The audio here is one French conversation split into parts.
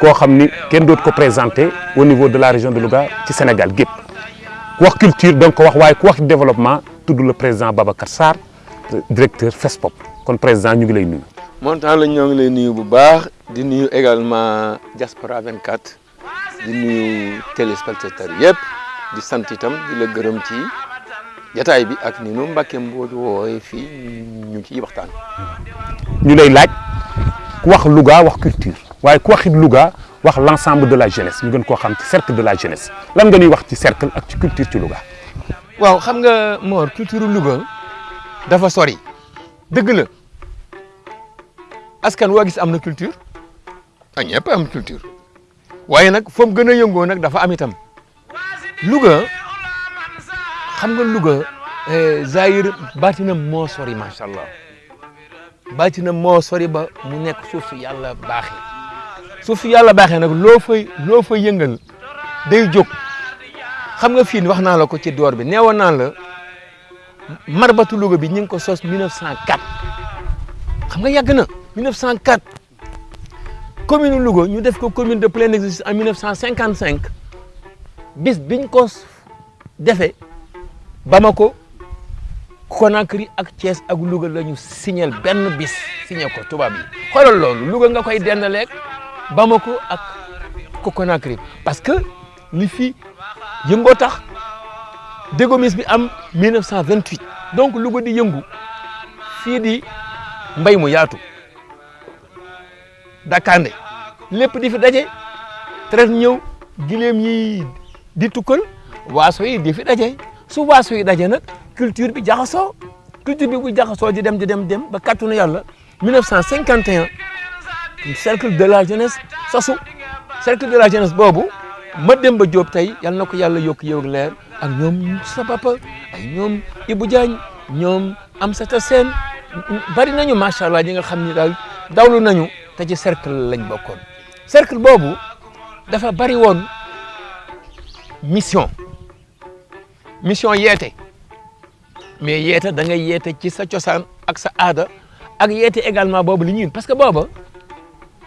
koo xam ni kenn dootu ko présenté au niveau de la région de Louga ci Sénégal gépp. Ku wax culture donc ko wax waaye ku wax développement tudd le président Babacar Sarr directeur FESPOP. Kon président ñu ngi lay nuyu. la ñoo ngi lay nuyu bu baax. Di nuyu également Diaspora 24 di nuyu téléspectateurs yëpp di sant itam di la gërëm ci jataay bi ak ni nu Mbacke Mbodj wooye fii ñu ciy waxtaan. ñu lay laaj ku wax Louga wax culture waaye ku waxit Louga de la jeunesse ñu gën koo xam cercle de la jeunesse. Lan nga ñuy wax ci cercle ak ci culture ci Louga? waaw xam nga Mor culture Louga dafa sori. Dëgg la. Askan woo gis am na culture? A ñëpp am culture. Waaye nag foofu gën a yëngoo nag dafa am itam. Louga xam nga Louga Zahir baatinam moo sori macha allah. Baatinam moo sori ba mu nekk suuf suuf si yàlla baaxee nag loo fay loo fay yëngal day jóg. Xam nga fii wax naa la ko ci door bi neewoon naa la marbatu Louga bi ñu ngi ko sos 1904 xam nga yàgg na 1904 commune Louga ñu def ko commune de plein exercice en 1955 bis biñ ko defee Bamako Conakry ak Thiès ak Louga la ñu signal benn bis signé ko tubaab yi. Xoolal loolu Louga nga koy dendaleeg Bamako ak parce que li fi tax dégomis bi am 1928 donc Louga di yëngu fii di mbay mu yaatu. Dakande. Lépp di fi daje. Traite ñëw gileem yi di tukkal waaso yi di fi su culture bi jaxasoo. Culture bi bu di dem di dem dem ba kàttanu yàlla 1951 cercle de la jeunesse sasu cercle de la jeunesse boobu ma dem ba Diop tey yal na ko yàlla yokk yow ak leer ak ñoom sa papa ay ñoom Ibou Diagne ñoom Amsata Sène bari nañu macha allah ñi nga ni dawlu nañu te ci cercle lañ cercle dafa bari mission. Mission yeete. Mais yeete da ngay yeete ci sa ak sa aada ak yeete également boobu li parce que booba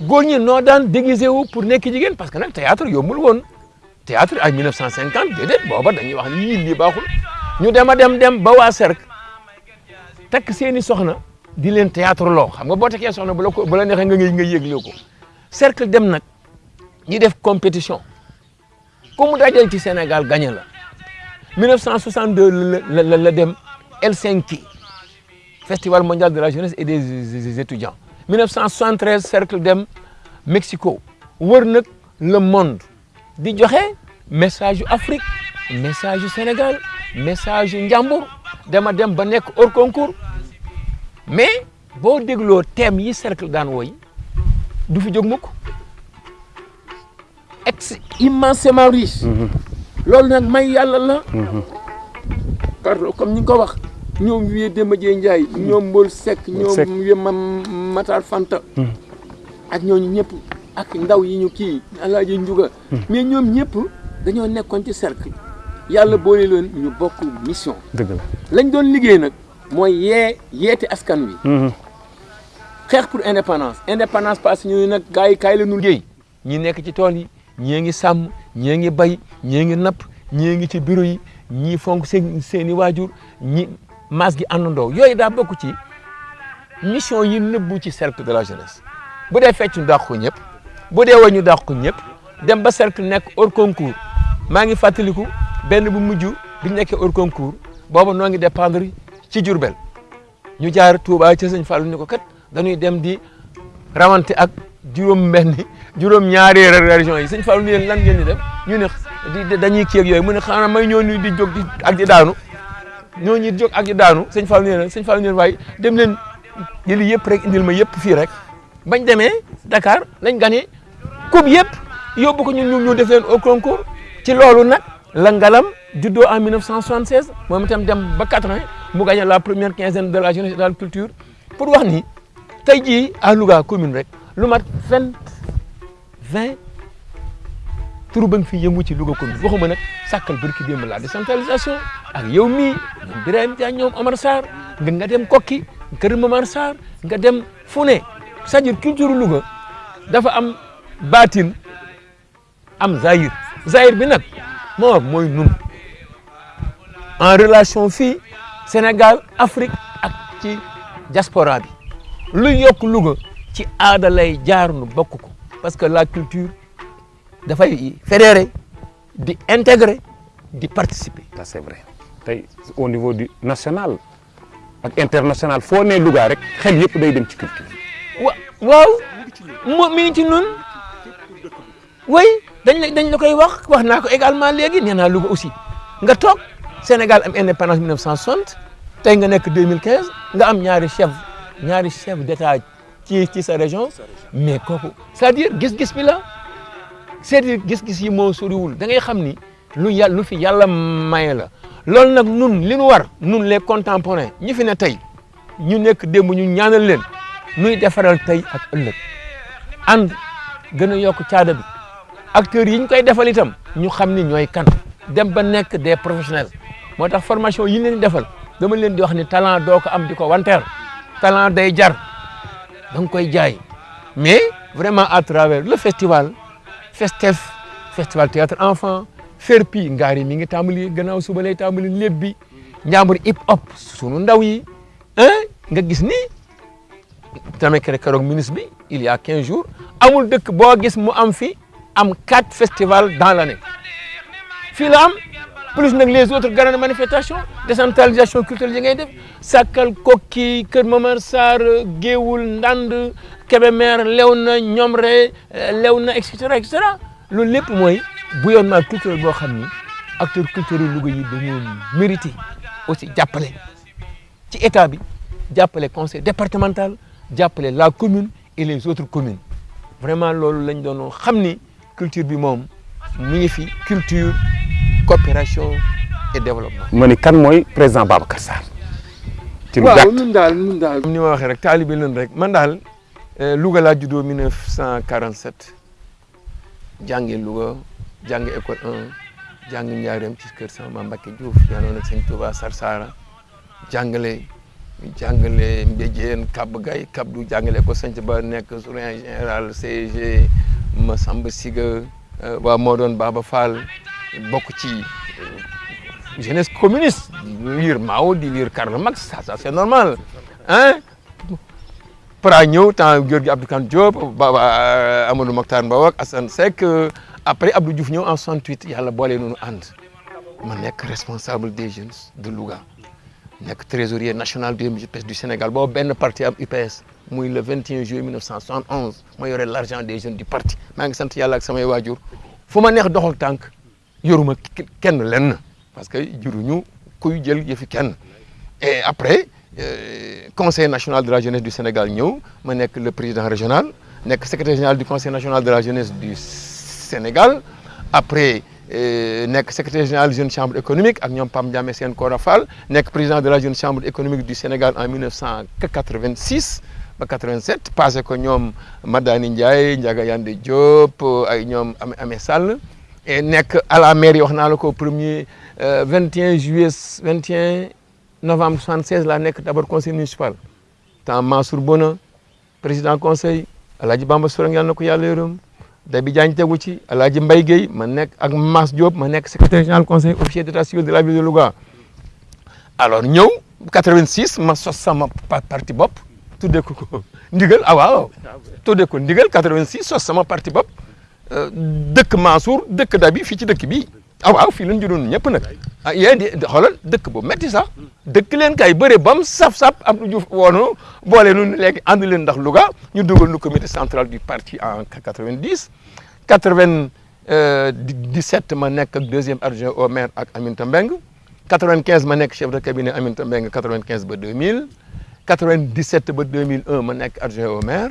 góor déguisé pour nekk parce que nag théâtre yombul woon. Théâtre ay 1950 déedéet booba dañuy wax ni yii lii baaxul. Ñu dem dem dem ba cercle takk seeni soxna di théâtre loo xam nga bu la bu la nga cercle dem nag ñi def compétition. Ku mu ci Sénégal gagné la. 1962 la la la festival mondial de la jeunesse et des étudiants 1973 cercle dem Mexico wër nag le monde di joxe message yu Afrique message yu Sénégal message yu Njàmbur dema dem ba nekk hors concours. Mais boo dégloo thème yi cercle daan woy du fi jóg mukk. Ex immensément riche. Loolu nag may yàlla la. Pardon comme ni nga ko wax ñoom wiye Demba Dieye Ndiaye ñoom Mbol Seck ñoom wiye ma Matar Fanta. Ak ñooñu ñëpp ak ndaw yi ñu kii Alaaji Njuga. Mais ñoom ñëpp dañoo nekkoon ci cercle. Yàlla boole leen ñu bokk mission. Dëgg la. Lañ doon liggéey nag mooy yee yeete askan wi. Xeex pour indépendance. Indépendance parce que ñu nag gars yi kaay la ñu liggéey. Ñi nekk ci tool yi ñii ngi sàmm ñii ngi bay ñii ngi napp ñii ngi ci bureau yi ñii fonk seen seen i waajur ñi maas gi àndandoo. Yooyu daa bokk ci mission yi nëbbu ci cercle de la jeunesse. Bu dee fecc ñu dàq bu dee woy ñu dàq ñëpp dem ba cercle nekk hors concours. Maa ngi fàttaliku benn bu mujj bi ñu nekkee hors concours booba noo ngi dépendre ci Diourbel. Ñu jaar Touba ca sëñ Fallou ñu ko kat dañuy dem di rawante ak juróom benn juróom ñaari régions yi. Fallou ni leen lan ngeen di def? Ñu ne dañuy kii ak yooyu. Mu ne xanaa may ñoo ñu di jóg di ak di daanu ñoo di jóg ak daanu leen waaye dem leen jëli rek indil Dakar lañ gagné coupe ñu concours. Ci loolu en 1976 moom itam dem ba 80 mu gagné la première quinzaine de la jeunesse de la culture. Pour wax à turu ba nga fi yëngu ci Louga commune waxuma nag sàkkal barki démb la décentralisation. Ak yow mii ñoom Birahim ñoom Omar Sarr nga dem Kokki kër Momar Sarr nga dem fu ne. C'est-à-dire culture Louga dafa am baatin am zahir. Zahir bi nag moo mooy nun. En relation fii Sénégal Afrique ak ci diaspora bi. Lu yokk Louga ci aada lay jaar nu bokk ko. Parce que la culture dafay fédérer di intégrer di participer. ça c'est vrai. Tey au niveau du national ak international foo nee Louga rek xel yëpp day dem ci culture. wa waaw mo mi ngi ci nun. Oui dañ la dañ la koy wax wax naa ko également léegi nee naa Louga aussi. Nga toog Sénégal am indépendance 1960 tey nga nekk 2015 nga am ñaari chef ñaari chef d'état ci ci sa région. Mais kooku c'est-à-dire gis-gis bi la c'est-à-dire gis-gis yi moo soriwul. Da ngay xam ni lu yàlla lu fi yàlla maye la. Loolu nag nun li nu war nun les contemporains ñi fi ne tey ñu nekk démb ñu ñaanal leen nuy defaral ak a yokk bi. Acteurs yi ñu koy defal itam ñu xam ni ñooy kan. Dem ba des professionnels. Moo tax formation yi leen defal dama leen di wax ni talent doo ko am di ko wanteer. Talent day jar koy jaay. Mais vraiment à travers le festival FESTEF festival théâtre enfant FERPI ngaari mi ngi tàmbali gannaaw suba lay tàmbali lépp bi hip hop sunu ndaw yi ah nga gis ni ministre bi il y a 15 jours amul dëkk boo gis mu am fi am quatre festivals dans l'année. Fii la am plus les autres grandes manifestations décentralisation culturelle yi Sakal Kokki Kër Momar Sarr Géewul Kébémer Léona Ñomre Léona et cetera et cetera. Loolu bouillonnement culturel boo xam ni acteurs mérité aussi jàppale ci état bi jàppale conseil départemental jàppale la commune et les autres communes. Vraiment loolu lañ doon xam ni culture bi moom mi culture coopération et développement. ma ni kan mooy président Babacar Sarr? ci lu waaw gàtt ñun daal ñun daal. ni ma waxee rek taalibe leen rek man daal Louga laa juddoo 1947 jànge Louga jànge école 1 jàng Njaareem ci kër sama maam Mbacke Diouf yanoon ak sëñ Touba Sarsara jàngale jàngale Mbéjéen Kab Gay Kab du jàngale ko sant ba nekk surveillant général CG Massamba Siga waa moo doon Baba Fall bokk ci jeunesse communiste di lire Mao di lire Karl Marx ça ça c'est normal hein? Para ñëw temps Giorgi Abdou Kane Diop Baba Amadou Mokhtar Mbow ak Assane Seck après Abdou Diouf ñëw en 68 yàlla boole noonu ànd. Ma nekk responsable des jeunes de Louga nekk trésorier national du UPS du Sénégal. Boobu benn parti am UPS le 21 juillet 1971 ma yore l'argent des jeunes du parti. Maa ngi sant yàlla ak samay waajur. Fu ma neex yoruma kenn lenn parce que juruñu kuy jël yëfi kenn. Et après euh, conseil national de la jeunesse du Sénégal ñëw ma le président régional nekk secrétaire général du conseil national de la jeunesse du Sénégal. Après euh, nekk secrétaire général jeune chambre économique ak ñoom Pam Kora Fall président de la jeune chambre économique du Sénégal en 1986 ba 87 passé ko ñoom Madani Ndiaye Ndiaga Yande Diop ay ñoom Amé Sall et nekk à la mairie wax naa la ko premier 21 juillet 21 novembre 76 laa nekk d'abord conseil municipal. Temps Mansour Bona président conseil Alaaji Bamba Sourang yàlla na ko yàlla yërëm. Dabi Diagne tegu ci Alaaji Mbaye Guèye ma nekk ak Mass Diop ma nekk secrétaire général conseil officier d'état civil de la ville de Louga. Alors ñëw 86 ma sos sama parti bopp tuddee ko ko ndigal ah waaw tuddee ko ndigal 86 sos sama parti bopp dëkk Mansour dëkk Dabi fii ci dëkk bii ah waaw fii lañ judoon ñëpp nag. Ah yéen di xoolal dëkk bu metti sax. Dëkk leen kay bëre bam saf-saf Abdou Diouf woonu boole nu léegi ànd leen ndax Louga ñu dugal nu comité central du parti en 90 97 ma nekk deuxième adjoint au maire ak Aminata Mbengue. 95 ma nekk chef de cabinet Aminata Mbengue 95 ba 2000 97 ba 2001 ma nekk adjoint au maire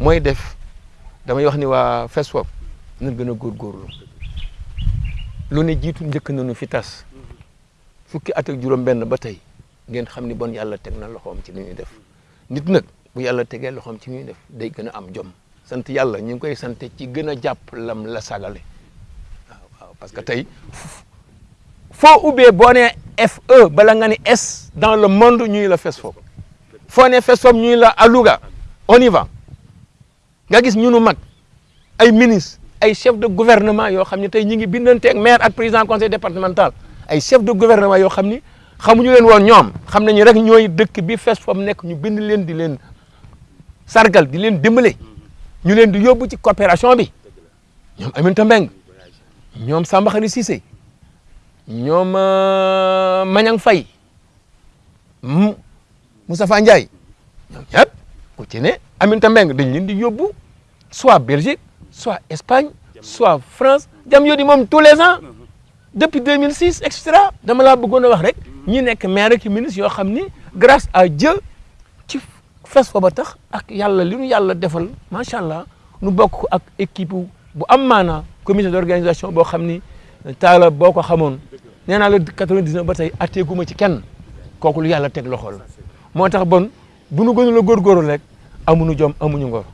mooy def damay wax ni waa FESFOP nañ gën a góorgóorlu. lu ne jiitu njëkk nañu fi tas. fukki at ak juróom-benn ba tey ngeen xam bon yàlla teg na loxoom ci li def. nit nag bu yàlla tegee loxoom ci li def day gën a am jom. sant yàlla ñu ngi koy sant ci gën a lam la sagale. waaw waaw parce que tey foo ubbee boo nee FE bala nga ni S dans le monde ñuy la FESFOP foo ne FESFOP ñuy la à on y va nga gis ñu nu mag ay ministre ay chef de gouvernement yoo xam ne tey ñi ngi bindanteeg maire ak président conseil départemental. Ay chef de gouvernement yoo xam ni xamuñu leen woon ñoom xam nañu rek ñooy dëkk bi FESFOP nekk ñu bind leen di leen sargal di leen dimbale. Ñu leen di yóbbu ci coopération bi. Ñoom Aminata Mbengue ñoom Samba Khary Cissé ñoom Mañang Faye Moustapha Ndiaye ñoom ñëpp ku ci ne Aminata Mbengue soit Belgique soit Espagne soit France tous les ans. Depuis 2006 et cetera dama rek ministre grâce à Dieu ci ak yàlla li nu yàlla nu bokk ak équipe bu am comité d'organisation boo xam ni taala boo ko xamoon. Nee naa la 99 ba tey atteeguma ci kenn lu bon bu nu gënu la góorgóorlu rek amuñu jom amuñu ngor.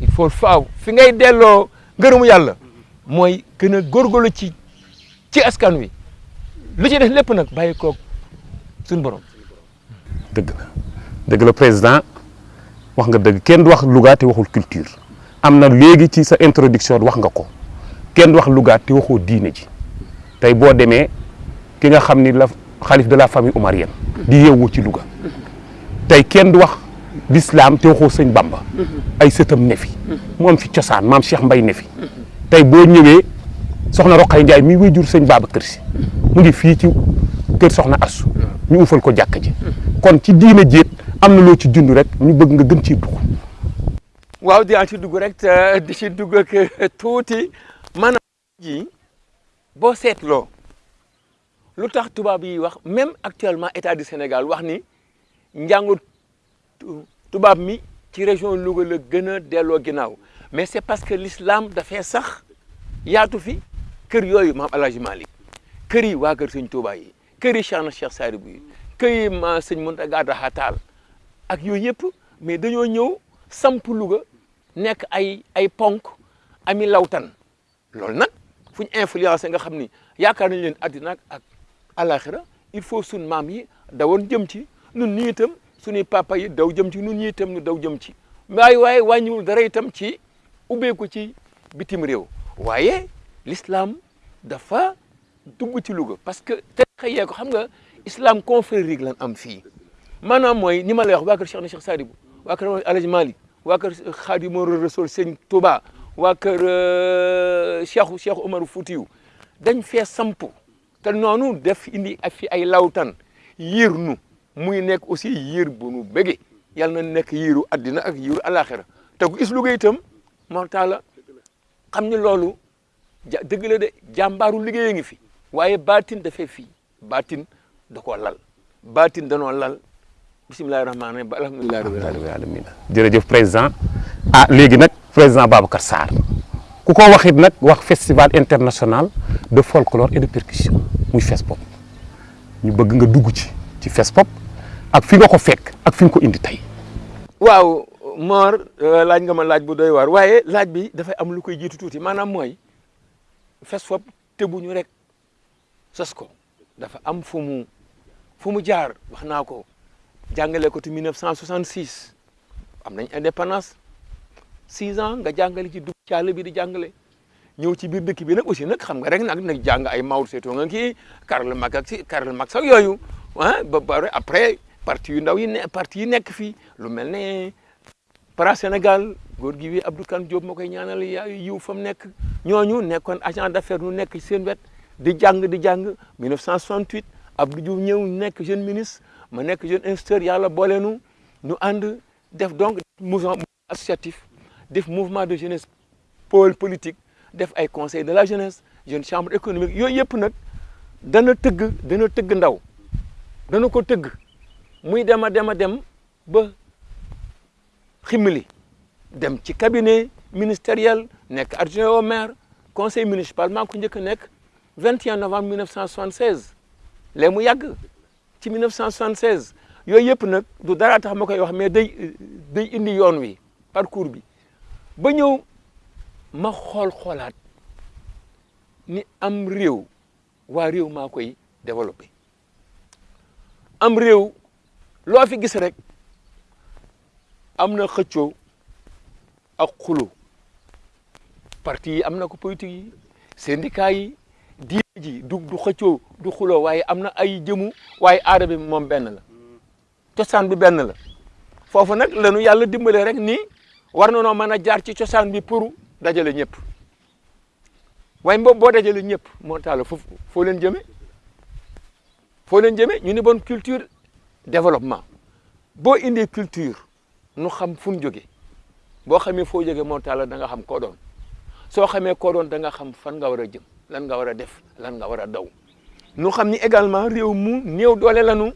Il faut faaw fi ngay delloo ngërëmu yàlla mooy gën ci ci askan wi. Lu ci def lépp borom. la. Dëgg la président. Wax nga dëgg. Kenn du wax Louga waxul culture. Am na ci sa introduction wax nga ko. Kenn du wax Louga te waxoo diine ji. Tey boo demee ki nga la de la famille omarienne di yeewu ci Louga tey kenn du wax l'islam te waxoo sëñ Bamba. Ay sëtam ne fi. Mu am fi cosaan maam Cheikh Mbay ne fi. Tey boo ñëwee soxna Roqay Njaay mi wuy jur sëñ Babacar Si mu ngi fii ci kër soxna Assu ñu ufal ko jàkk ji. Kon ci diine jéet am na loo ci dund rek ñu bëgg nga gën ciy dugg. Waaw dinaa ci dugg rek te di ci dugg ak tuuti. Maanaam ji boo seetloo lu tax tubaab yi wax même actuellement état du Sénégal wax ni njàngu tubaab région Louga la gën a delloo mais c'est parce que l'islam dafay sax yaatu fi. Kër yooyu maam El Hadj Malick kër yi waa kër sëñ Touba yi kër yi Cheikh na Cheikh yi ma sëñ Mountaga Daha ak yooyu yëpp mais dañoo ñëw samp Louga nekk ay ay ponk ami lawtan. Loolu nag fu ñu influencé nga xam ni yaakaar il faut sun maam yi nun ñi itam suñuy papa yi daw jëm ci nun ñi itam nu daw jëm ci waaye waaye wàññiwul dara itam ci ubbeeku ci bitim réew. Waaye l'islam parce que te xëyee ko xam nga islam confrérique lan am fii. Maanaam mooy ni ma lay wax waa kër Cheikh na Cheikh Sadibou waa kër Alhaji Malick waa kër Khadimou Rassoul Sëñ Touba waa kër Cheikh Cheikh Omar Foutiyou dañ def indi ak fi ay muy nekk aussi yiir bu nu bëggee yàlla na nekk yiiru addina ak yiiru alaxira te ku gis Louga itam moo taala xam ni la de jàmbaaru liggéey ngi fi. Waaye baatin dafay fii. Baatin da koo lal. Baatin danoo lal. Bisimilahi rahmaani rahim alhamdulilahi rabbil alamin jërëjëf président. Ah léegi nag président Babacar Sarr. Ku waxit nag wax festival international de folklore et de percussion muy FESPOP. Ñu bëgg nga dugg ci ci FESPOP ak fi nga ko fekk ak fi ko indi tey. Waaw Mor laaj nga ma laaj bu doy waar waaye laaj bi dafay am lu koy jiitu tuuti maanaam mooy FESFOP tëbuñu rek sos ko. Dafa am fu mu fu mu jaar wax naa ko jàngale ko te 1966 am nañ indépendance six ans nga jàngale ci dugg caale bi di jàngale. Ñëw ci biir dëkk bi nag aussi nag xam nga rek nag nag jàng ay Mao Tse-tung nga kii Karl Marx ak si Karl Marx ak yooyu ah ba après parti yu ndaw yi ne parti yi nekk fii lu mel para Sénégal góor gi wi Abdou Kane Diop moo ñaanal agent d'affaires nu nekk seen wet di jàng di jàng. 1968 Abdou Diouf ñëw jeune ministre ma nekk jeune instituteur yàlla boole nu nu ànd def donc mouvement associatif def mouvement de jeunesse pôle politique def ay conseil de la jeunesse jeune chambre économique. Yooyu yëpp nag dana tëgg dana tëgg ndaw dana ko tëgg muy dem a dem a dem ba ximili dem ci cabinet ministériel nekk adjoint au maire conseil municipal maa ko njëkk a nekk 21 novembre 1976 léegi mu yàgg ci 1976 yooyu yëpp nag du dara tax ma koy wax mais day day indi yoon wi parcours bi. Ba ñëw ma xool xoolaat ni am réew waa réew maa koy développé. Am réew loo fi gis rek am na xëccoo ak xulo parti yi am na ko politique yi syndicat yi diine ji du du xëccoo du xuloo waaye am na ay jëmu waaye aada bi moom benn la. Cosaan bi benn la. Foofu nag lanu yàlla dimbale rek ni war na noo mën a jaar ci bi pour dajale ñëpp. Waaye boobu boo dajale ñëpp moo taala foofu foo leen jëme? Foo leen jëme? Ñu ni bon culture développement. Boo indee culture nu xam fu ñu jóge. Boo xamee foo jóge moo taala da nga xam koo doon. Soo xamee koo doon da nga xam fan nga war a jëm lan nga war a def lan nga war a daw. Nu xam ni également réew mu néew doole lanu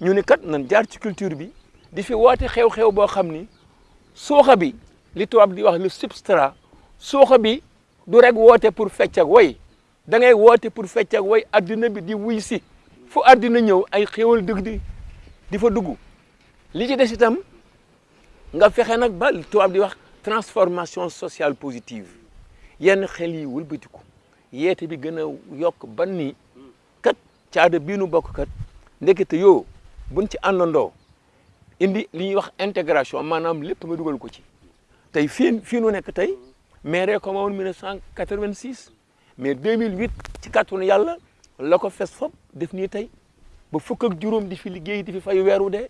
ñu ni kat nan jaar ci culture bi di fi woote xew-xew boo xam ni sooxa bi li tubaab di wax le substrat sooxa bi du rek woote pour fecc ak woy. Da ngay woote pour fecc ak woy addina bi di wuy si. Fu addina ñëw ay xéwal dëgg di di fa dugg. Li nga transformation sociale positive. Yenn xel yi wëlbatiku. Yeete bi gën a yokk ban ni kat caada bii nu bokk kat ndekete yoo buñ ci àndandoo indi li intégration maanaam lépp nga dugal ko ci. Tey fii fii nu nekk tey maire ko ma woon 1986 mais 2008 ci kàttanu yàlla la ko fes fop def nii tey ba fukk ak juróom di fi liggéey di fi fay weeru dee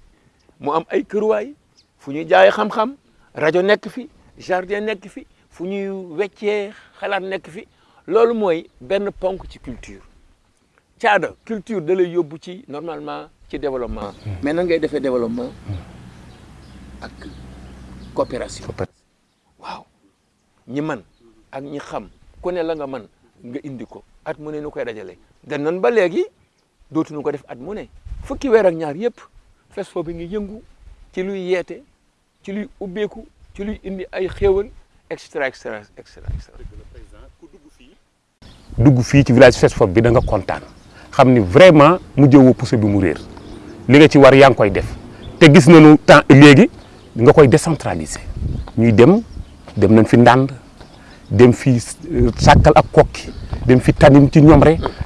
mu am ay këruwaay fu ñuy jaay xam-xam rajo nekk fi jardin nekk fi fu ñuy weccee xalaat nekk fi. Loolu mooy benn ponk ci culture. Caada culture da lay yóbbu ci normalement ci développement. Mais nan ngay defee développement? Ak coopération. Waaw. Ñi man ak ñi xam ku ne la nga man nga indi ko at mu ne nu koy dajale. Dan nan ba léegi dootuñu ko def at mu ne fukki weer ak ñaar yëpp FESFO bi ngi yëngu ci luy yeete ci luy ubbeeku ci luy indi ay xéewal extra extra extra extra dugg fii ci village FESFOP bi da nga kontaan xam ni vraiment mu jëwoo pousse bi mu réer. Li nga ci war yaa ngi koy def te gis nañu temps léegi nga koy décentraliser. Ñuy dem dem nañ fi ndànd dem fi sàkkal ak kokki dem fi tanin ci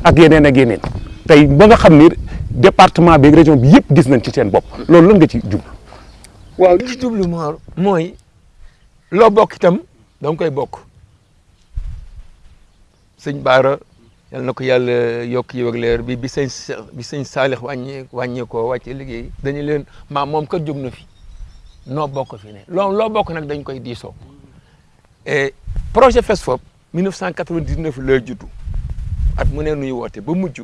ak yeneen ak tey ba nga xam ni département bi région bi yëpp gis nañ ci seen bopp. loolu lan nga ci jublu? waaw li ci jublu moo mooy loo bokk itam da koy bokk. Sëñ Baara yal na ko yàlla yi ak leer bi bi sëñ bi sëñ Saalix wàññee wàññee koo wàcce liggéey dañu leen maam moom kat jóg na fi noo bokk fi ne. Loo loo bokk nag dañ koy diisoo. Et projet FESFOP 1999 lay juddu at mu ne nuy woote ba mujj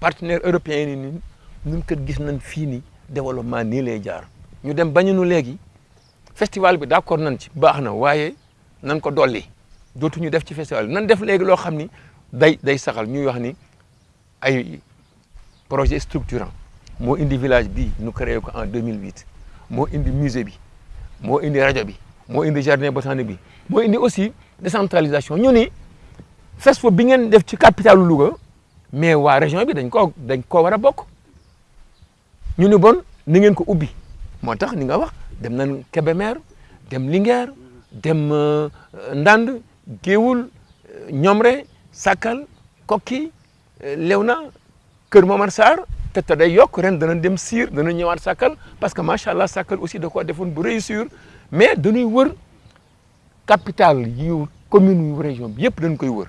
partenaire européen yi ni ñun kat gis nañ fii ni développement nii lay jaar. Ñu dem bañu nu léegi festival bi d'accord nañ ci baax na waaye nan ko dolli. Dootuñu def ci festival bi. Nan def léegi loo xam ni day day saxal. Ñuy wax ni ay projet structurant. Moo indi village bi nu créé ko en 2008 moo indi musée bi. Moo indi rajo bi. Moo indi jardin botanique bi. Moo indi aussi décentralisation. Ñu ni FESFO bi ngeen def ci capitalu Louga mais waa région bi dañ koo dañ koo war a bokk. Ñu ni bon ni ngeen ko ubbi. Moo ni nga wax dem nañ Kébémer dem Linguère dem Ndande Géoul Ñomre Sakal Kokki Léona Kër Momar Sarr. Te te day yokk ren dana dem Sire dana Sakal parce que macha Sakal aussi da koo defoon bu réussir. Mais dañuy wër capital yu commune yu région bi yëpp dañ koy wër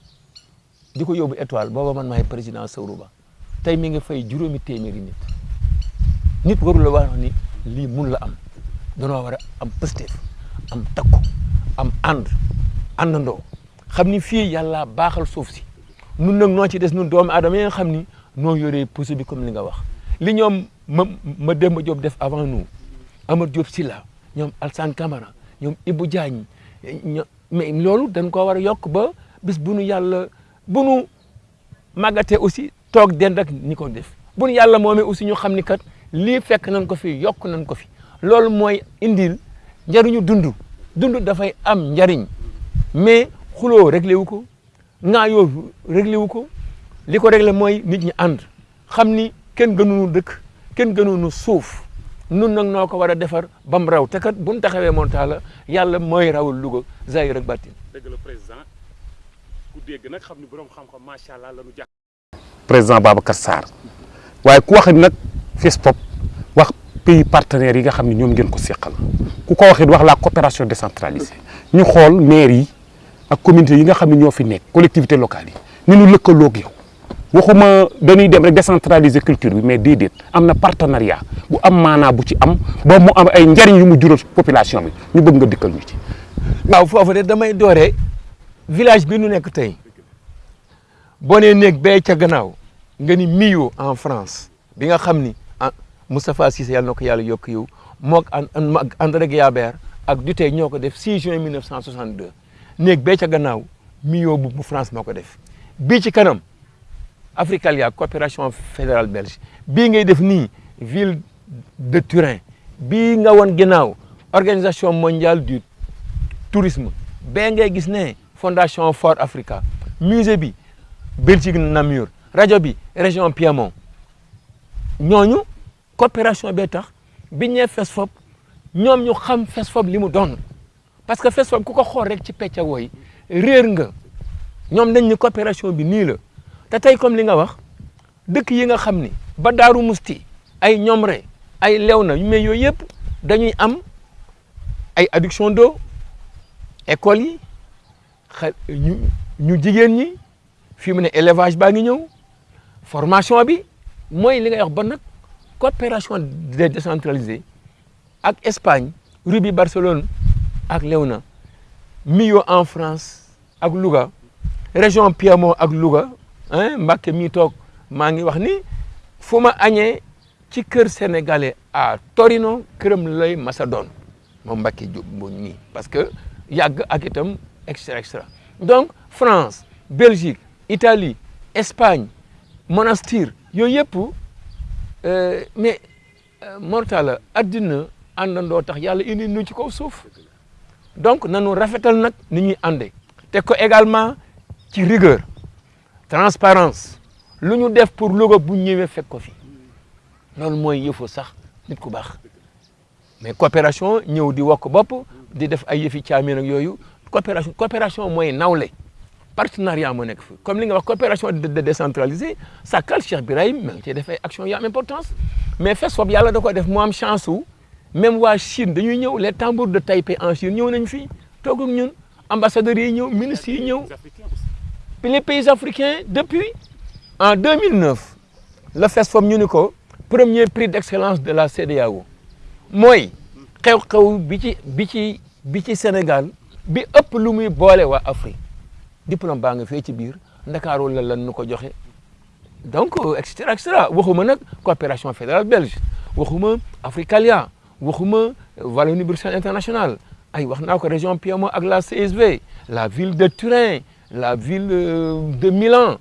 di ko yóbbu étoile. Booba man maay président Sawru Ba. Tey mi ngi fay juróomi téeméeri nit. Nit warul la wax ni lii mun la am. Danoo war a am pësteef am takku am ànd àndandoo. Xam ni fii yàlla baaxal suuf si. Nun nag noo ci des nun doomu aadama yi nga xam ni noo yoree pousse bi comme li nga wax. Li ñoom ma ma Demba Diop def avant nous Amar Diop Silla ñoom Alsane Camara ñoom Ibou Diagne ño mais loolu dañ koo war a yokk ba bis bu nu yàlla bu nu màggatee aussi toog dend ak ñi ko def. bu yàlla moomee aussi ñu xam ni kat lii fekk nañ ko fi yokk nañ ko fi. loolu mooy indil njariñu dund. dund dafay am njariñ. mais xuloo réglé wu ko ŋaayoo réglé wu ko. li ko réglé mooy nit ñi ànd. xam ni kenn gënuñu dëkk kenn gënuñu suuf. nun nag noo ko war a defar ba mu raw. te kat bu ñu taxawee monta la yàlla mooy rawul Louga zahir ak baatin dëgg président. Dégg nag xam ni borom xam-xam macha allah la ñu jàpp. président Babacar Sarr. Waaye ku wax nag FESPOP wax pays partenaires yi nga xam ne ñoom ngeen ko seqal. Ku ko waxit wax la coopération décentralisée. Ñu xool maire yi ak communauté yi nga xam ne ñoo fi nekk collectivité locale yi ni ñu lëkkaloog yow. Waxuma dañuy dem rek décentraliser culture bi mais déedéet am na partenariat bu am maanaa bu ci am ba mu am ay njariñ yu mu jural population bi ñu bëgg nga dikkal ñu ci. waaw foofu de damay dooree village bi nu nekk tey boo nee néeg bee ca gannaaw nga ni en France bi nga xam ni ah Cissé yàlla na ko yàlla yow moog André Guillabert ak ñoo ko def 6 juin 1962 néeg bee ca gannaaw Millau bu bu France moo ko def. Bii ci kanam Africalia coopération fédérale belge. Bii ngay def nii ville de Turin. Bii nga woon organisation mondiale du tourisme. Bee ngay gis fondation Fort Africa. Musée bi Belgique Namur. Rajo bi région Piémont. Ñooñu coopération bee tax biñ ñee FESFOP ñoom ñu xam parce que FESFOP ku ko xool rek ci pecca coopération bi nii la. Li nga nga xam ni ba Daaru Musti ay Ñomre ay Léona mais yooyu yëpp am ay adduction d'eau yi fii mu ne élevage baa formation bi mooy li ngay wax ba nag coopération décentralisée ak Espagne Ruby Barcelone ak Léona Millau en France ak Louga région Piémont ak Louga ah Mbacke mii toog maa ngi wax ni fu ma ci kër sénégalais à Torino këram lay masa doon moom Mbacke Diop nii parce que yàgg ak extra extra donc France Belgique Italie Espagne Monastir yooyu yëpp mais mortala addina àndandoo tax yàlla indi nu ci kaw suuf. Donc nanu rafetal nag ni ñuy ànde. Te ko également ci rigueur transparence. Lu ñu def pour Louga bu ñëwee fekk ko fi. Loolu mooy yëfu sax nit ku baax. Mais coopération ñëw di wokk bopp di def ay yëfi caamin ak yooyu coopération coopération mooy nawle partenariat moo comme li nga wax coopération de décentralisée Sakal Cheikh Birahim ma ngi ciy def ay actions yu importance. Mais FESFOP yàlla da ko def mu am chance même waa Chine les tambours de Taipei en Chine ñëw nañ fi toog ak ñun ambassadeurs yi ministres les pays africains depuis en 2009 le FESFOP ñu premier prix d'excellence de la CEDEAO mooy xew-xew bi ci bi Sénégal bi ëpp lu muy Afrique diplôme baa nga fee ci biir Ndakaaru la lan nu joxe. Donc et cetera et cetera. Waxuma nag coopération fédérale belge waxuma Africalia waxuma Wallonie-Bruxelles international ay wax naa ko région Piémont ak la CSV la ville de Turin la ville de Milan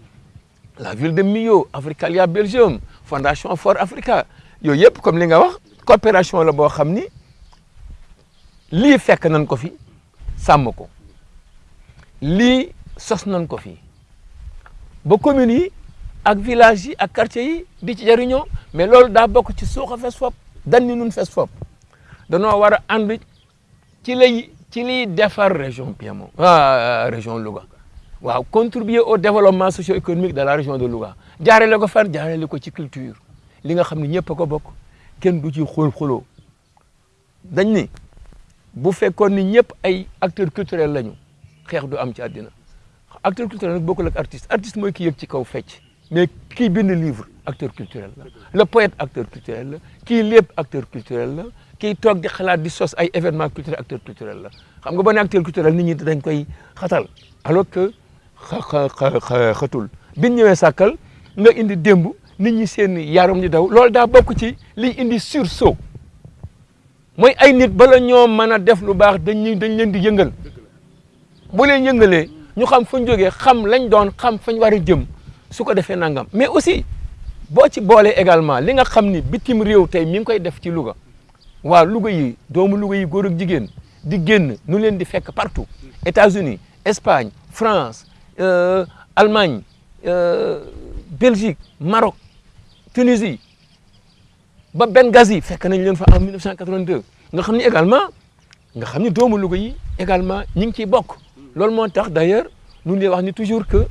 la ville de Millau Africalia Belgium fondation Ford Africa. Yooyu yëpp comme li nga wax coopération la boo xam ni lii fekk nañ ko fi sàmm ko sos nañ ko fi ba communes yi ak villages yi ak quartiers yi di ci mais loolu daa bokk ci suuxa FESFOP dan ni nun war a ci lay ci liy defar région Piémont ah région Louga. Waaw contribuer au développement socio-économique de la région de Louga. Jaarale ko fan jaarale ko ci culture. Li nga xam ne ko bokk kenn du ci dañ ni bu ay acteurs culturels lañu du am ci àddina acteur culturel nag bokkul ak artiste. Artiste mooy ki yëg ci kaw fecc. Mais kii bind livre acteur culturel le poète acteur culturel la. Kii acteur culturel la. Kii toog di xalaat di sos ay événement culturel acteur culturel la. Xam nga culturel nit ñi dañ koy alors que def lu baax dañ dañ ñu xam fañ jógee xam lañ doon xam fañ war a jëm su ko mais aussi boo ci boolee également li nga xam ni bitim réew tey mi ngi koy def ci Louga. Yi partout. États-Unis Espagne France euh, Allemagne euh, Belgique Maroc Tunisie. Ba Benghazi en 1982 nga xam ni également nga loolu moo d'ailleurs ñu ngi toujours que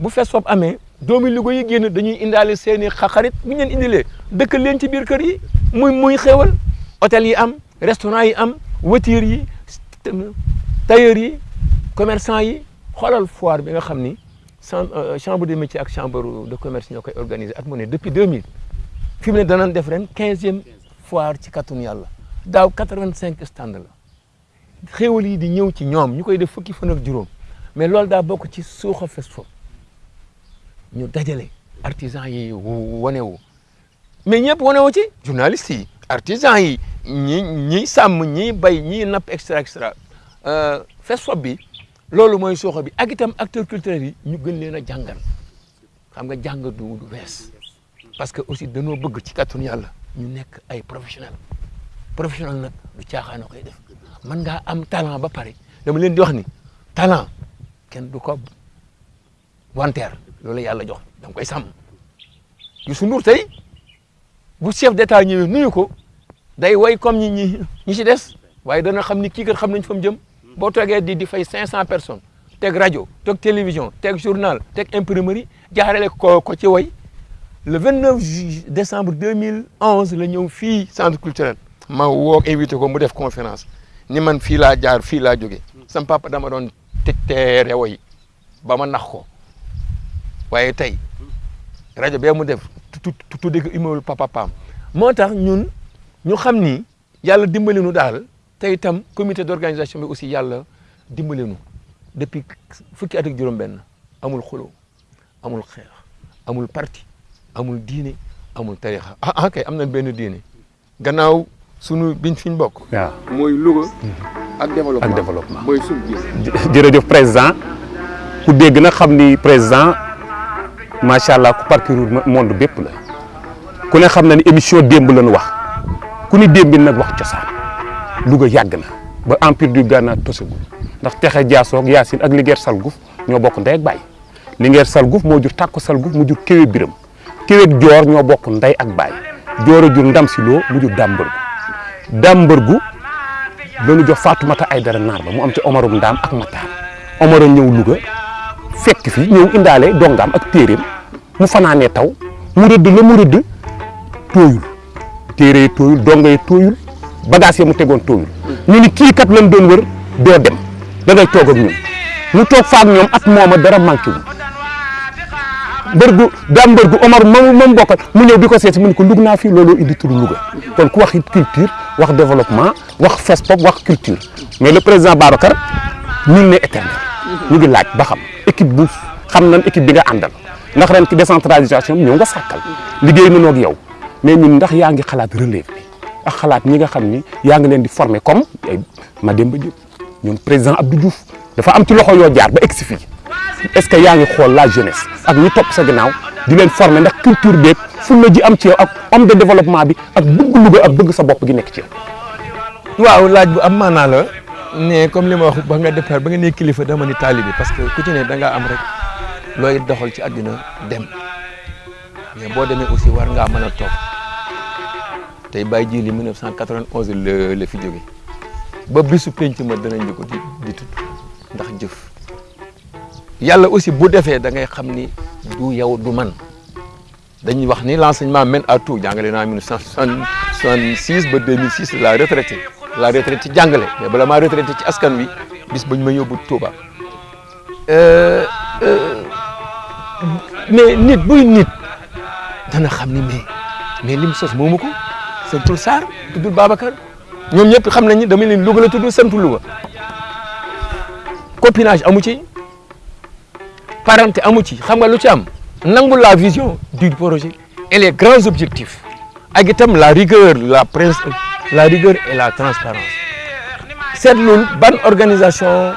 bu FESFOP amee doomu Louga yi génn dañuy indaale seen i xarit bu ñu leen indilee dëkk leen ci biir kër am foire ni chambre de métier chambre de commerce ñoo depuis 2000 fi mu ne danañ def ren quinzième foire ci kattanu yàlla. Daaw 85 stand la xéewal yi di ñëw ci ñoom ñu def fukki fan ak mais loolu daa bokk ci suuxa FESFOP ñu dajale artisan yi wu mais ñëpp wane wu ci journalistes yi artisan yi ñi ñi sàmm bay ñi napp extra extra FESFOP bi loolu mooy suuxa bi ak itam acteurs culturels yi ñu gën leen a jàngal xam nga jàng du parce que aussi dañoo bëgg ci kàttanu yàlla ñu nekk ay professionnel professionnel du koy def mën ngaa am talent ba pare. Dama leen di wax ni talent kenn du ko wanteer loolu yàlla jox da koy sàmm. Youssou Ndour tey bu chef d'état ñëwee nuyu ko day way comme ñi ñi ñi ci des waaye dana xam ni kii kat xam jëm. Boo toogee di di fay 500 personnes teg rajo teg télévision teg journal teg imprimerie jaarale ko ko ci way le 29 décembre 2011 la ñëw fii centre culturel. Ma woo invité ko mu def conférence ni man fii laa jaar fii laa jóge. Sam papa dama doon te teere woy ba ma nax ko. Waaye mu def tu tudde ko immeuble papa paam moo tax ñun ñu xam ni yàlla dimbali nu daal te itam comité d'organisation bi aussi yàlla dimbali nu. Depuis fukki at ak juróom-benn amul xuloo amul xeex amul parti amul diine amul tarixa ah ah kay am diine. Gannaaw sunu biñ fi ñu bokk. waaw mooy Louga ak développement. Ak développement. mooy sunu jërëjëf président. Ku dégg na xam ni président macha allah ku parcourir monde bépp la. Ku ne xam na ni émission démb lañu wax. Ku ni démb nag wax cosaan. Louga yàgg na. Ba empire du Ghana tosagul. Ndax texe jaasoog Yaasin ak Linguère Salgouf ñoo bokk ndey ak baay. Linguère Salgouf moo jur tàkko Salgouf mu jur kéwé biram kéwé joor ñoo bokk ndey ak baay. Joor a jur ndam si loo mu jur dàmbërgu dàmbërgu lañu jox Fatoumata Aydara naar ba mu am ci Omarum Ndaam ak Matar Omar a ñëw Louga fekk fi ñëw indaale dongaam ak téeréem mu fanaanee taw mu rëdd la mu rëdd tooyul. Téere yi tooyul donga yi tooyul bagage yi mu tegoon tooyul. Ñu ni kii kat lañ doon wër doo dem da ngay toog ak ñun. Ñu toog faak ñoom at mooma dara manqué wul. Mbërgu daa mbërgu Omar moom moom bokkal mu ñëw di ko seeti mu ne ko lug naa fii looloo indi turu Louga. Kon ku wax culture wax développement wax FESPOP wax culture. Mais le président Babacar nul n'est éternel ñu ngi laaj ba xam équipe bu xam nañ équipe bi nga ndax ren ci décentralisation bi ñëw nga sàkkal. Liggéey nañoo ak yow. Mais ñun ndax yaa ngi xalaat relève bi? Ak xalaat ñi nga xam ni yaa ngi di former comme ay Mademba Diop. Ñoom président Abdou Diouf dafa am ci loxo jaar ba est-ce que yaa ngi la jeunesse? Ak ñi topp sa ginnaaw di former ndax culture fulla ji am ci yow ak homme de développement bi ak bëgg Louga ak bëgg sa bopp gi nekk ci yow. waaw laaj bu am maanaa la ne comme li ma wax ba nga départ ba nga nee kilifa dama ni taalibi parce que ku ci ne da ngaa am rek looy doxal ci àddina dem. Mais boo demee aussi war ngaa mën a toog. Tey Baye Djili 1991 la la fi jóge. Ba bisu penc ma danañ ko di di tudd ndax jëf. Yàlla aussi bu defee da ngay xam ni du yow du man l'enseignement mène à tout. Jàngale naa 1966 ba 2006 la retraité la retraité ci jàngale. Mais bala maa retraité ci askan wi bis ba ma Touba. Mais nit buy nit dana xam ni mais mais lim sos moomu ko. Santul Sarr tuddul Babacar. Ñoom ñëpp xam nañ ni dama leen Louga la tudd santu copinage amu ci. Parenté amu ci. Xam nga am? Nangu la vision du projet et les grands objectifs. Ak itam la rigueur la la rigueur et la transparence. Seetlul ban organisation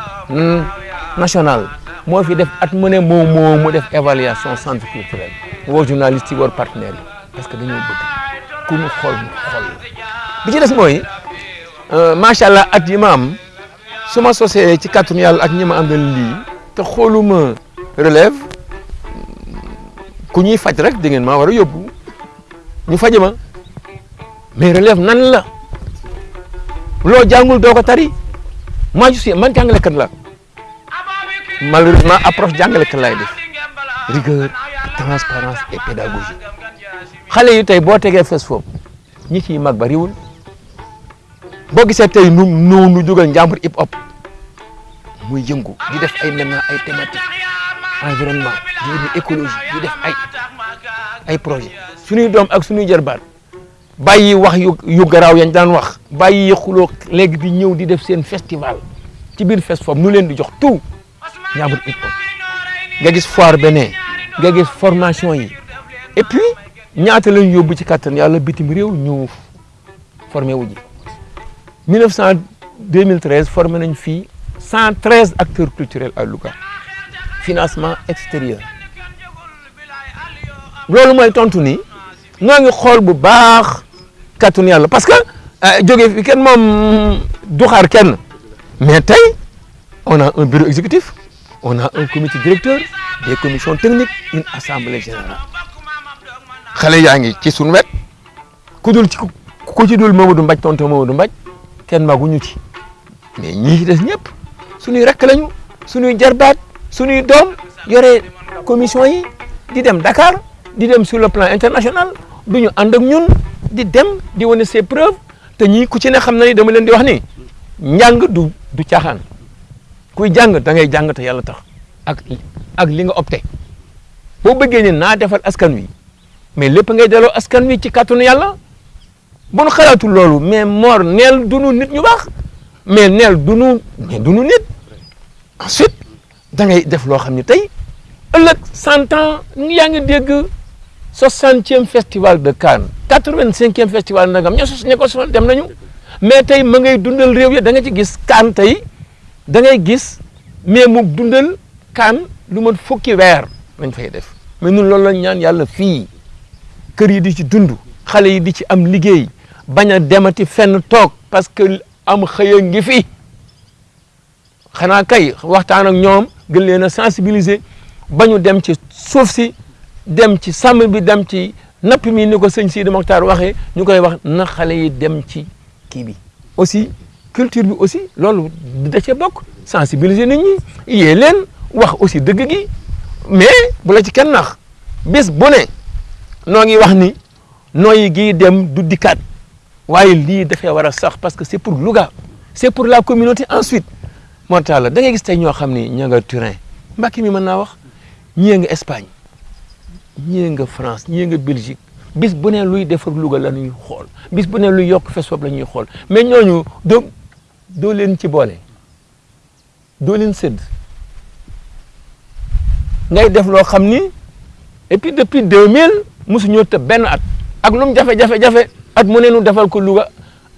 nationale moo fi mu mu évaluation centre culturel. Woo yi parce que dañoo bëgg ku ñu xool ñu xool bi ci des mooy macha allah at yi ma am su ma sosee ci kàttanu yàlla ak ñi ma àndal lii te xooluma relève ku ñuy faj rek da ngeen maa war ñu faje ma. Mais relève nan la? Loo jàngul doo ko tari. Je suis man jàngalekat la malheureusement approche jàngalekat laay def. Rigueur transparence et pédagogie. Xale yi tey boo tegee fes foofu ñi ciy mag bariwul. Boo gisee tey nu nu nu jógal hip hop muy yëngu di def ay ay thématique environnement écologie di def ay ay projet. Suñuy doom ak suñuy jarbaat bàyyi wax yu yu garaaw yañ daan wax bàyyi xuloo léegi di festival ci biir fest foofu nu leen tout. Njàmbur hip hop. Nga gis foire beneen nga formation et puis ñaata lañ yóbbu ci kattan yàlla bitim réew formé wu ji. 1900 2013 formé nañ fii 113 acteurs culturels à Louga financement extérieur. Loolu mooy tontu ni ñoo ngi xool bu baax kattanu yàlla parce que jóge fi kenn moom du xaar kenn. Mais tey on a un bureau exécutif on a un comité directeur des commissions techniques une assemblée générale. Xale yaa ngi ci suñu wet. Ku dul ci ku ci dul Mamadou Mbaj tonton Mamadou Mbaj kenn maguñu ci. Mais ñii ci des ñëpp suñuy rekk lañu suñuy jarbaat suñuy doom yore commission yi di dem Dakar di dem sur le plan international du ñu ànd ak ñun di dem di wane ses preuves te ñii ku ci na ni dama leen di wax ni njàng du du caaxaan. Kuy jàng da ngay jàng te yàlla tax ak ak li nga opté. Boo bëggee ni naa defal askan wi mais lépp ngay delloo askan wi ci kàttanu yàlla bu nu xalaatul mais Mor dunu nit ñu baax mais dunu mais dunu nit. Ensuite da ngay def loo xam ne tey ëllëg cent ans yaa ngi dégg festival de Cannes quatre-vingt-cinquième festival nagam ña sos ña ko dem nañu. Mais tey ma ngay dundal réew ya da nga ci gis Cannes tey da ngay gis mais mu dundal Cannes lu mën fukki weer lañ fay def. Mais ñun loolu lañ ñaan yàlla fii. Kër yi di ci dund xale yi di ci am liggéey bañ a demati fenn toog parce que am xëy a ngi fi. Xanaa kay waxtaan ak ñoom gën sensibiliser ba ñu dem ci suuf si dem ci sàmm bi dem ci napp mi ni ko sëñ Sidi waxee ñu na xale yi dem aussi culture bi aussi loolu da cee bokk sensibiliser nit ñi yee leen aussi dëgg gi mais bu la ci kenn bis bu ne noo ngi wax ni nooyi dem du dikkaat waaye lii dafay war a sax parce que c'est pour Louga c'est pour la communauté ensuite moo tax la da ngay gis tey ñoo xam ni ña nga Turin Mbàkke mi mën wax ñii Espagne France ñii nga Belgique bis bu ne luy defar Louga bis bu ne luy yokk FESFOP la ñuy xool mais ñooñu doo doo leen ci boole doo leen sédd. Ngay def loo xam ni et puis depuis 2000 mosuñoo tëb benn at ak lu mu jafe-jafe-jafe at mu ne nu defal ko Louga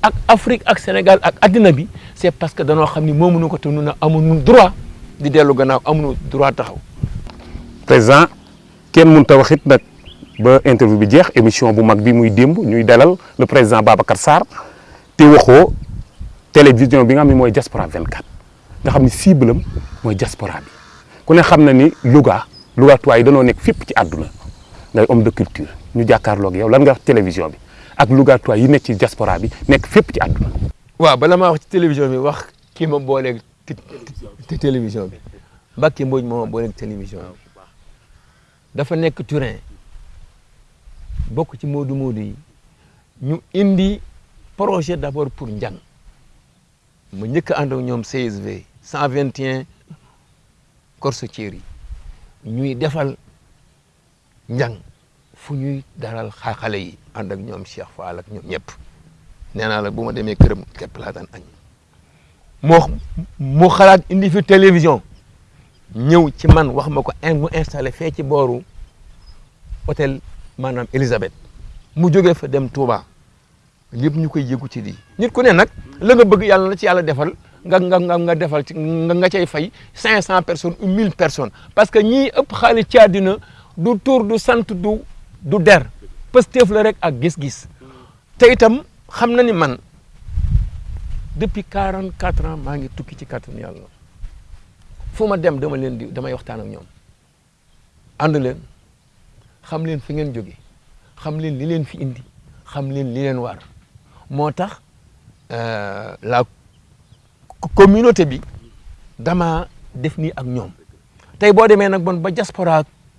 ak Afrique ak Sénégal ak addina bi c'est parce que danoo xam ni moomuñu ko te nu na amuñu droit di dellu gannaaw amuñu droit taxaw. président kenn mënut a wax it nag ba interview bi jeex émission bu mag bi muy démb ñuy dalal le président Babacar Sarr te waxoo télévision bi nga xam ne mooy diaspora 24 nga xam ni cible am mooy diaspora bi ku ne xam na ni Louga Louga yi danoo nekk fépp ci àdduna ngay homme de culture ñu jàkkaarloog yow lan nga wax télévision bi ak Louga tuwaay yi nekk ci diaspora bi nekk fépp ci àdduna. Waaw bala maa wax ci télévision bi wax ma booleeg ci télévision bi. Mbacke Mbodj moo ma booleeg télévision bi. Dafa nekk Turin bokk ci Moodu Moodu yi. Ñu indi projet d'abord pour njàng. Ma njëkk a ànd ak ñoom CSV 121 Corso-Chieri yi. Ñuy defal njàng fu ñuy dalal xale yi ànd ak ñoom Cheikh Fall ak ñoom nee naa la bu ma demee këram képp laa daan añ. Moo mu xalaat indi fi télévision. Ñëw ci man wax ma ko mu ci booru hôtel maanaam Elisabeth. Mu jógee fa dem Touba. Lépp ñu koy yëgu ci di nit ku ne nag la nga bëgg yàlla na ci yàlla defal nga nga nga nga defal ci nga nga cay fay 500 personnes ou 1000 personnes. Parce que ñii ëpp xaalis ci àddina du tur du sant du du der. Pësteef la rek ak gis-gis. Te itam xam na man depuis 44 ans maa ngi tukki ci kàttanu yàlla. Fu ma dem dama leen di damay waxtaan ak ñoom. Ànd leen tax la communauté bi dama def nii ak ñoom. Tey boo demee nag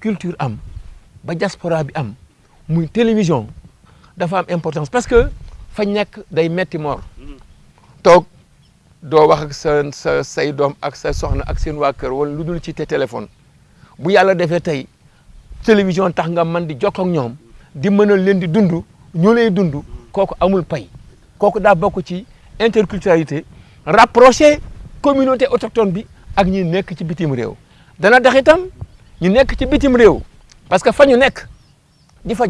culture am ba diaspora bi am télévision dafa importance parce que fañ nekk day metti moor. Toog doo wax ak sa sa say doom ak sa soxna ak seen waa kër wala lu dul ci te téléphone. Bu yàlla defee tey télévision tax nga man di jokkoo ak ñoom di mënal leen di dund ñu lay dund kooku amul pay. Kooku daa bokk ci interculturalité rapprocher communauté autochtone bi ak ñi nekk ci bitim réew. Dana tax itam ñu nekk ci bitim réew parce que fa nekk di fa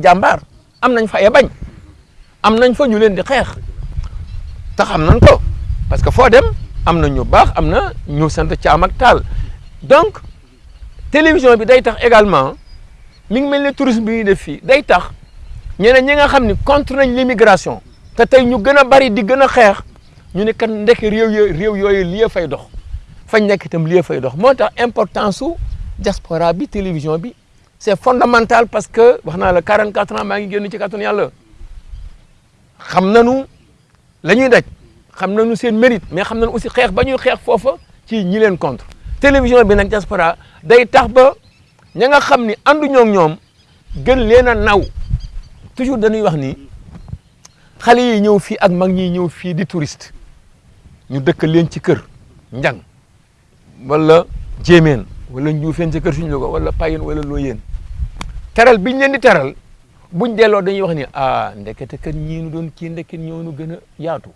am nañ fa ay bañ am nañ fa ñu leen di xeex. Te xam ko parce que foo dem am na ñu baax am na ñu sant ak donc télévision bi day tax également mi ngi mel tourisme bi ñuy def fii day tax ñeneen ñi nga xam ni contre nañ l'immigration te tey ñu gën bari di gën a xeex ñu ne kat ndekk réew yooyu réew yooyu lii fay dox fañ nekk itam lii fay dox. Diaspora bi télévision bi c'est fondamental parce que wax naa la 44 ans maa ngi génn ci kàttanu yàlla xam nañu la ñuy daj xam nañu seen mérite mais xam nañu aussi xeex ba ñuy xeex foofa ci ñi leen contre. Télévision bi nag diaspora day tax ba ña nga xam ni ànduñoo ak ñoom gën leen a naw. Toujours dañuy wax ni xale yi ñëw fii ak mag ñi di touriste ñu dëkk leen ci kër njang wala jéemeen wala njuufeen ci kër suñu logo wala payin wala looyeen. Teral biñ leen di teral buñ delloo dañuy wax ni ah ndekete kat ñii nu doon kii ndeket ñoo nu gën yaatu.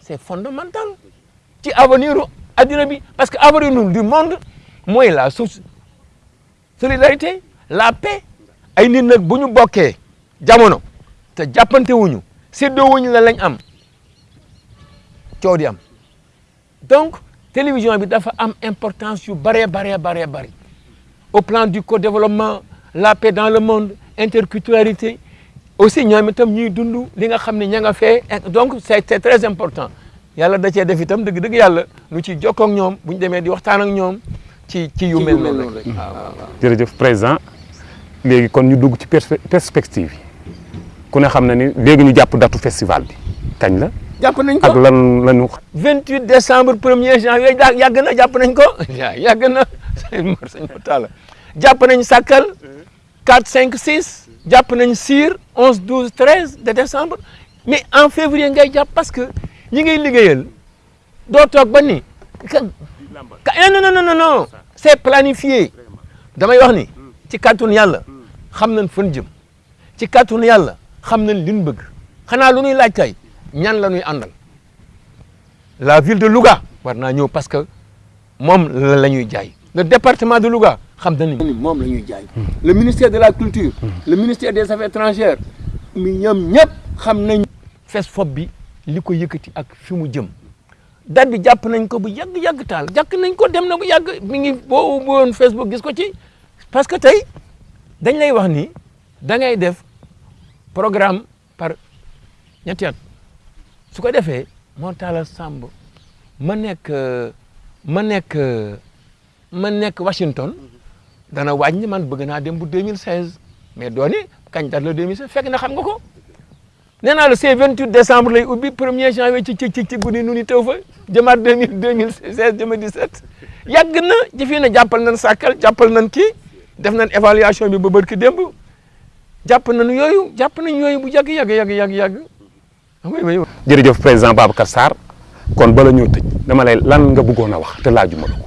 C'est fondamental ci avenir u bi parce que avenir du monde mooy la solidarité la paix. Ay nit nag bu ñu jamono te jàppante wuñu séddoo wuñu la lañ am coow di am. Donc télévision bi dafa am importance yu bëree baree baree bëri au plan du co-développement la paix dans le monde interculturalité. Aussi ñoom itam ñuy dund li nga xam ne ña nga fee. Donc c'est c'est très important. Yàlla da cee def itam dëgg-dëgg yàlla nu ci jokkoo ak ñoom bu ñu demee di waxtaan ak ñoom ci ci yu mel noonu rek. Jërëjëf président léegi kon ñu dugg ci perspe- perspective yi. Ku ne xam na ni léegi ñu jàpp datu festival bi. Kañ la? Jàpp nañ ak ko lan lañu 28 décembre 1er janvier yàgg na jàpp nañ ko. Yàgg na. Sëñ Mor sëñ Mor Talla. Jàpp nañ Sakal 4 5 6 jàpp nañ Sire 11 12 13 de décembre. Mais en février ngay jàpp parce que ñi ngay liggéeyal doo toog ba ni ka ka non non non non c'est planifié. Damay wax ni ci kàttanu yàlla xam nañ fan jëm. Ci kàttanu yàlla xam nañ li ñu bëgg. Xanaa lu ñuy laaj kay ñan la ñuy àndal? La ville de Louga war naa ñëw parce que moom la ñuy le département de Louga xam nañ ni moom la ñuy jaay. Le ministère de la culture le ministère des affaires étrangères mi ñoom ñëpp xam nañ FESFOP bi li ko yëkkati ak fi mu jëm. Date bi jàpp nañ ko bu yàgg-yàgg taal jàkk nañ ko dem na bu yàgg mi ngi boo ubboon Facebook gis ko ci. Parce que tey dañ lay wax ni da ngay def programme par ñetti at. Su ko defee moo taala Samb ma nekk ma nekk ma nekk Washington dana wàññi man bëgg naa dem bu 2016 mais dooni kañ date la 2016 fekk na xam nga ko. Nee la c'est 28 décembre lay ubbi 1er janvier ci ci ci ci guddi nu fa jëmaat 2000 2016 jëma 17 yàgg na ci fii na jàppal nañ sàkkal jàppal nañ kii def nañ évaluation bi ba bërki démb. Jàpp nañu yooyu jàpp nañ yooyu bu yàgg yàgg yàgg yàgg yàgg. Oui. Jërëjëf président Babacar Sarr. Kon bala ñoo tëj dama lay lan nga bëggoon a wax te laajuma la ko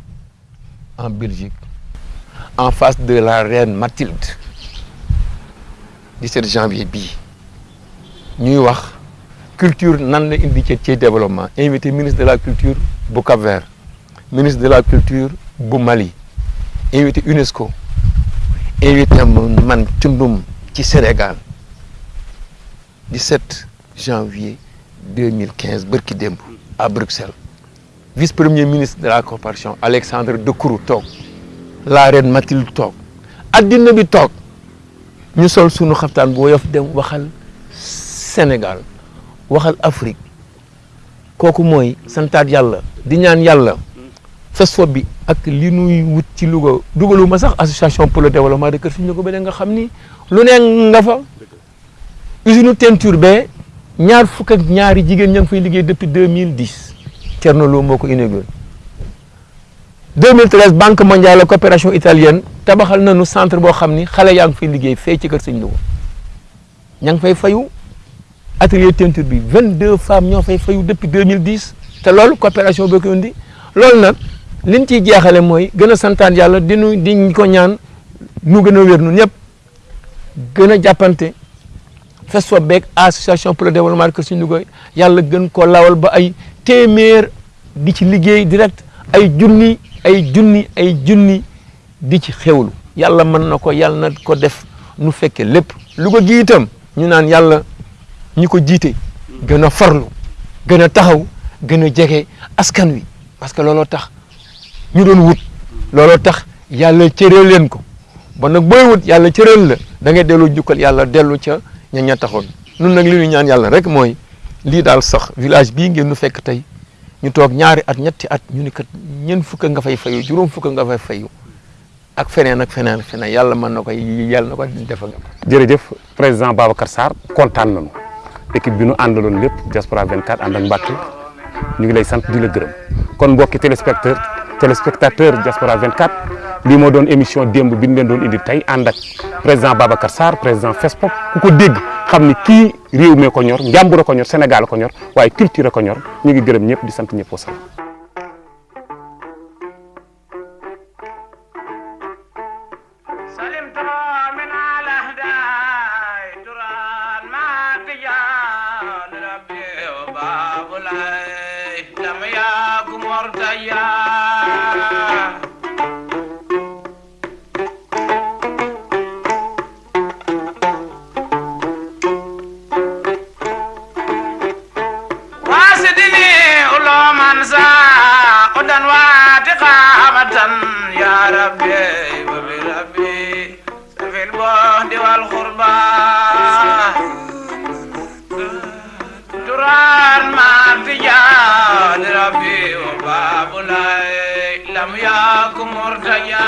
en Belgique en face de la reine Mathilde 17 janvier bii ñuy wax culture nan la indi ci développement. Invité ministre de la culture bu Cap-Vert ministre de la culture bu Mali invité UNESCO invité man cundum ci Sénégal 17 janvier 2015 bërki démb à Bruxelles vice-premier ministre de la coopération Alexandre De Croo toog. La reine Mathilde toog. Addina bi toog. Ñu sol sunu xaftaan bu woyof dem Sénégal waxal Afrique. Kooku mooy santaat yàlla di ñaan yàlla. FESFOP bi ak li association pour le développement de Kër Siñu ko ba nga xam ni lu ne nga fa. Usine depuis 2010 Thierno Lo moo ko inauguré. 2013 banque mondiale la coopération italienne tabaxal nañu centre boo xam ni xale yaa ngi fay liggéey fee ci kër sëñ Louga ña ngi fay fayu. atelier teinture bi 22 femmes ñoo fay fayu depuis 2010 te loolu coopération boo ko indi. loolu nag liñ ciy jeexale mooy gën a santaan yàlla di nu di ko ñaan nu gën a wér nu ñëpp. gën a jàppante. FESFOP beeg association pour le développement de Kër Sëñ Louga yàlla gën ko lawal ba ay téeméer di ci liggéey direct ay junni ay junni ay junni di ci xewlu yàlla mën na ko yàlla na ko def nu fekke lépp. Louga gi itam ñu naan yàlla ñi ko jiite gën a farlu gën a taxaw gën a jege askan wi. Parce que looloo tax ñu doon wut. Looloo tax yàlla cëreel leen ko. Ba nag booy wut yàlla cëreel la. Da ngay dellu jukkal yàlla dellu ca ña taxoon. Nun nag li ñu ñaan yàlla rek mooy lii daal sax village bii ngeen nu fekk tey ñu toog ñaari at ñetti at ñu ni kat ñeent fukk nga fay fayu juróom fukk nga fay fayu ak feneen ak feneen ak feneen yàlla mën na ko yàlla na ko defal jërëjëf président Babacar Sarr kontaan nañu. Équipe bi nu àndaloon lépp Diaspora 24 ànd ak Mbacke ñu ngi lay sant di la gërëm. Kon mbokki téléspectateur téléspectateur Diaspora 24 lii moo doon émission démb bi ñu doon indi ak président Babacar Sarr président FESPOP ku ko dégg xam ni kii réew mee ko ñor ko ñor Sénégal ko culture ko ñor. Ngi di sant rabbi wa bi rabbi safin bo di wal khurba duran ma tijan rabbi wa babulai lam yakum murtaya